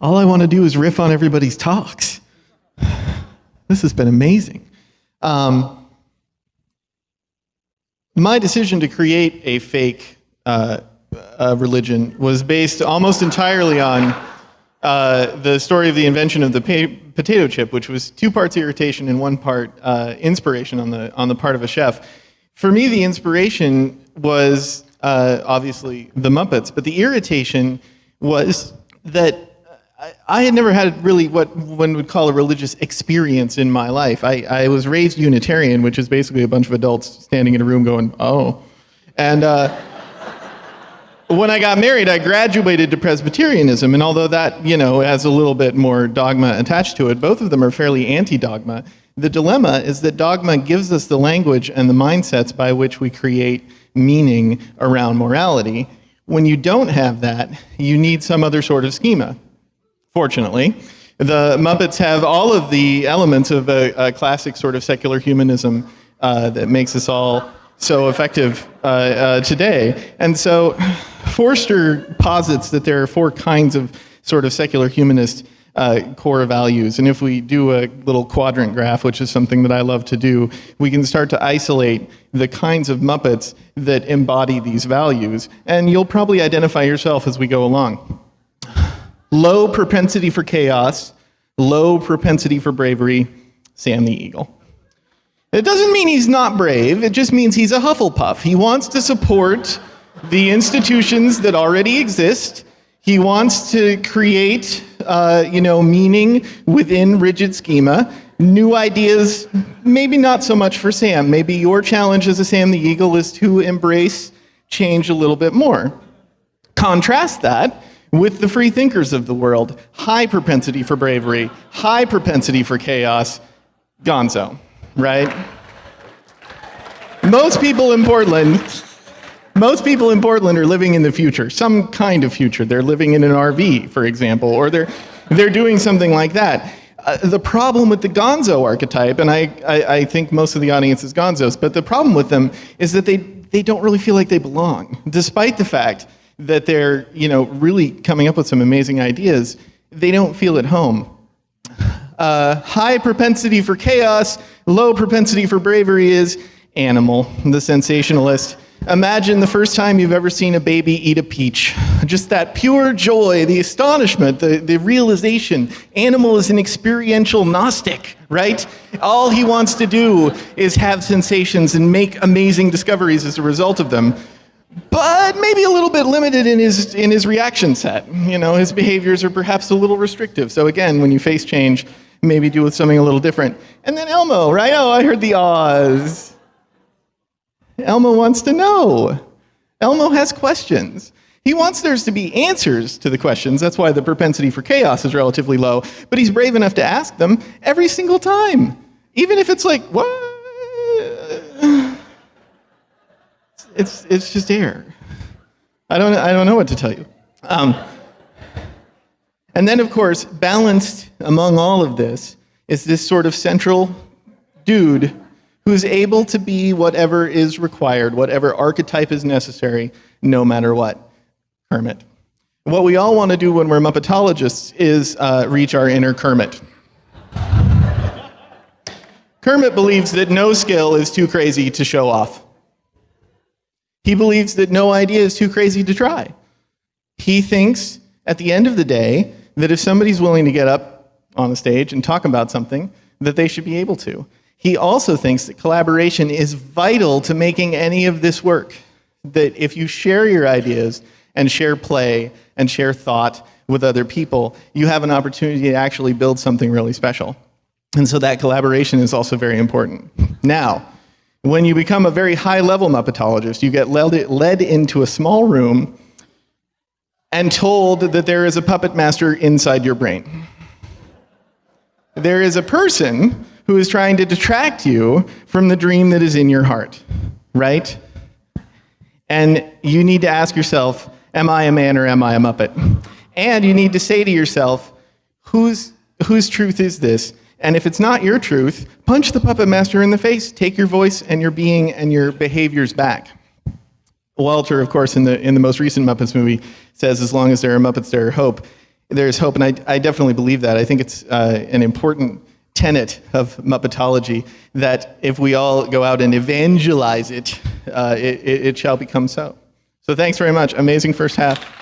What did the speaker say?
all I want to do is riff on everybody's talks. This has been amazing. Um, my decision to create a fake uh, uh, religion was based almost entirely on uh, the story of the invention of the potato chip, which was two parts irritation and one part uh, inspiration on the, on the part of a chef. For me, the inspiration was uh, obviously the Muppets, but the irritation was that I, had never had really what one would call a religious experience in my life. I, I, was raised Unitarian, which is basically a bunch of adults standing in a room going, oh. And uh, when I got married, I graduated to Presbyterianism, and although that, you know, has a little bit more dogma attached to it, both of them are fairly anti-dogma. The dilemma is that dogma gives us the language and the mindsets by which we create meaning around morality. When you don't have that, you need some other sort of schema fortunately. The Muppets have all of the elements of a, a classic sort of secular humanism uh, that makes us all so effective uh, uh, today. And so Forster posits that there are four kinds of sort of secular humanist uh, core values. And if we do a little quadrant graph, which is something that I love to do, we can start to isolate the kinds of Muppets that embody these values. And you'll probably identify yourself as we go along low propensity for chaos, low propensity for bravery, Sam the Eagle. It doesn't mean he's not brave, it just means he's a Hufflepuff. He wants to support the institutions that already exist. He wants to create, uh, you know, meaning within rigid schema. New ideas, maybe not so much for Sam. Maybe your challenge as a Sam the Eagle is to embrace change a little bit more. Contrast that with the free thinkers of the world. High propensity for bravery, high propensity for chaos, gonzo, right? Most people in Portland, most people in Portland are living in the future, some kind of future. They're living in an RV, for example, or they're, they're doing something like that. Uh, the problem with the gonzo archetype, and I, I, I think most of the audience is gonzos, but the problem with them is that they, they don't really feel like they belong, despite the fact that they're you know, really coming up with some amazing ideas, they don't feel at home. Uh, high propensity for chaos, low propensity for bravery is Animal, the sensationalist. Imagine the first time you've ever seen a baby eat a peach. Just that pure joy, the astonishment, the, the realization. Animal is an experiential Gnostic, right? All he wants to do is have sensations and make amazing discoveries as a result of them but maybe a little bit limited in his, in his reaction set. You know, his behaviors are perhaps a little restrictive. So again, when you face change, maybe do with something a little different. And then Elmo, right? Oh, I heard the Oz. Elmo wants to know. Elmo has questions. He wants there to be answers to the questions. That's why the propensity for chaos is relatively low. But he's brave enough to ask them every single time. Even if it's like, what? It's, it's just air. I don't, I don't know what to tell you. Um, and then, of course, balanced among all of this is this sort of central dude who's able to be whatever is required, whatever archetype is necessary, no matter what. Kermit. What we all want to do when we're Muppetologists is uh, reach our inner Kermit. Kermit believes that no skill is too crazy to show off. He believes that no idea is too crazy to try. He thinks, at the end of the day, that if somebody's willing to get up on a stage and talk about something, that they should be able to. He also thinks that collaboration is vital to making any of this work. That if you share your ideas and share play and share thought with other people, you have an opportunity to actually build something really special. And so that collaboration is also very important. Now, when you become a very high-level Muppetologist, you get led, led into a small room and told that there is a puppet master inside your brain. There is a person who is trying to detract you from the dream that is in your heart, right? And you need to ask yourself, am I a man or am I a Muppet? And you need to say to yourself, whose, whose truth is this? And if it's not your truth, punch the puppet master in the face. Take your voice and your being and your behaviors back. Walter, of course, in the, in the most recent Muppets movie, says, as long as there are Muppets, there are hope. There's hope, and I, I definitely believe that. I think it's uh, an important tenet of Muppetology that if we all go out and evangelize it, uh, it, it, it shall become so. So thanks very much. Amazing first half.